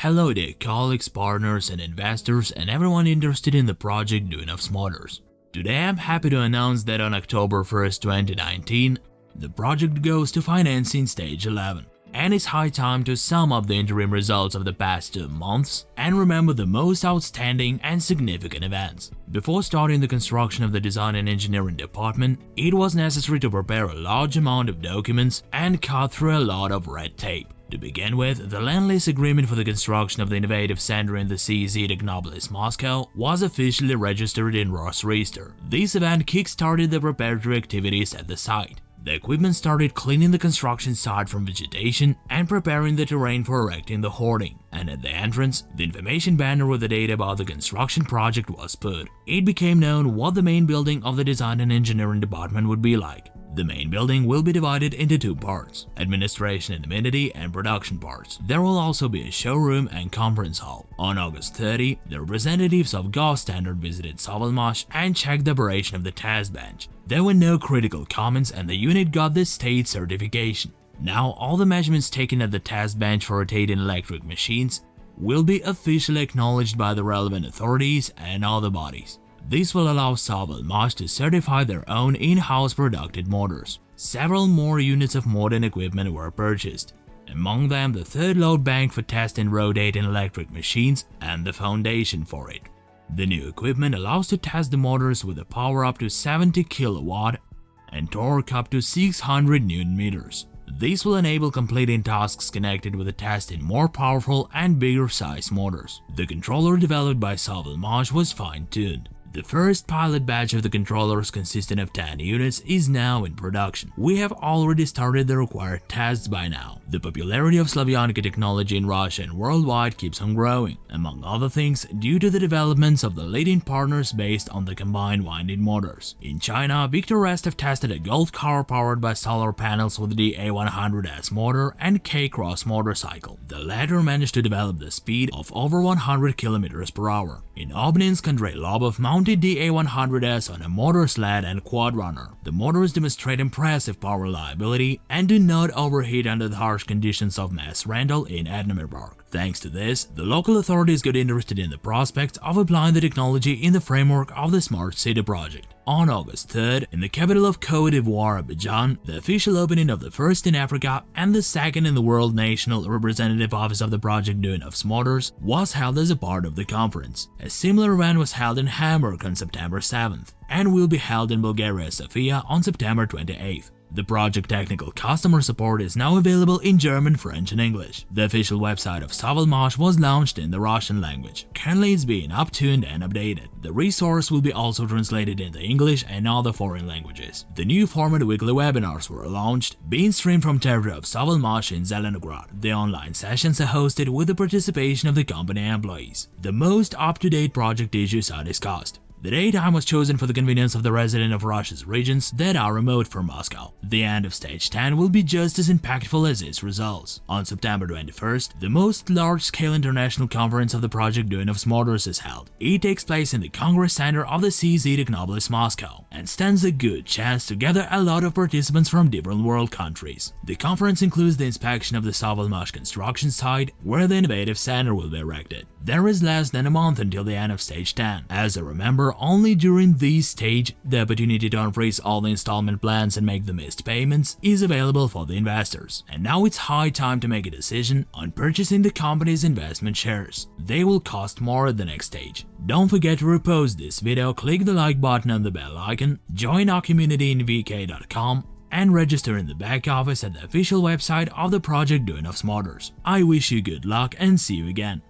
Hello there colleagues, partners and investors and everyone interested in the project Duyunov's Motors. Today I'm happy to announce that on October 1st, 2019, the project goes to financing stage 11. And it's high time to sum up the interim results of the past two months and remember the most outstanding and significant events. Before starting the construction of the design and engineering department, it was necessary to prepare a large amount of documents and cut through a lot of red tape. To begin with, the land lease agreement for the construction of the innovative center in the CZ Technopolis, Moscow was officially registered in Rosregister. This event kick-started the preparatory activities at the site. The equipment started cleaning the construction site from vegetation and preparing the terrain for erecting the hoarding. And at the entrance, the information banner with the data about the construction project was put. It became known what the main building of the design and engineering department would be like. The main building will be divided into two parts, administration and amenity and production parts. There will also be a showroom and conference hall. On August 30, the representatives of Gosstandart visited Savalmash and checked the operation of the test bench. There were no critical comments and the unit got the state certification. Now all the measurements taken at the test bench for rotating electric machines will be officially acknowledged by the relevant authorities and other bodies. This will allow Savalmash to certify their own in-house produced motors. Several more units of modern equipment were purchased, among them the third load bank for testing rotating electric machines and the foundation for it. The new equipment allows to test the motors with a power up to 70 kW and torque up to 600 Nm. This will enable completing tasks connected with the testing more powerful and bigger size motors. The controller developed by Savalmash was fine-tuned. The first pilot batch of the controllers consisting of 10 units is now in production. We have already started the required tests by now. The popularity of Slavyanka technology in Russia and worldwide keeps on growing, among other things due to the developments of the leading partners based on the combined winding motors. In China, Viktor Restov tested a Golf car powered by solar panels with the A100S motor and K-Cross motorcycle. The latter managed to develop the speed of over 100 km per hour. In Obninsk, Andrei Lobov mounted mounted the A100S on a motor sled and quad runner. The motors demonstrate impressive power reliability and do not overheat under the harsh conditions of mass Randall in Edinburgh. Thanks to this, the local authorities got interested in the prospect of applying the technology in the framework of the Smart City project. On August 3rd, in the capital of Cote d'Ivoire, Abidjan, the official opening of the first in Africa and the second in the world national representative office of the project Duyunov's Motors was held as a part of the conference. A similar event was held in Hamburg on September 7th and will be held in Bulgaria Sofia on September 28th. The project technical customer support is now available in German, French and English. The official website of Savalmash was launched in the Russian language. Currently it's being uptuned and updated. The resource will be also translated into English and other foreign languages. The new format weekly webinars were launched, being streamed from territory of Savalmash in Zelenograd. The online sessions are hosted with the participation of the company employees. The most up-to-date project issues are discussed. The date time was chosen for the convenience of the resident of Russia's regions that are remote from Moscow. The end of stage 10 will be just as impactful as its results. On September 21st, the most large-scale international conference of the project Duyunov's Motors is held. It takes place in the Congress Center of the CZ Technopolis, Moscow, and stands a good chance to gather a lot of participants from different world countries. The conference includes the inspection of the Savalmash construction site, where the innovative center will be erected. There is less than a month until the end of stage 10. As a remember, only during this stage, the opportunity to unfreeze all the installment plans and make the missed payments is available for the investors. And now it's high time to make a decision on purchasing the company's investment shares. They will cost more at the next stage. Don't forget to repost this video, click the like button and the bell icon, join our community in vk.com and register in the back office at the official website of the project Duyunov's Motors. I wish you good luck and see you again.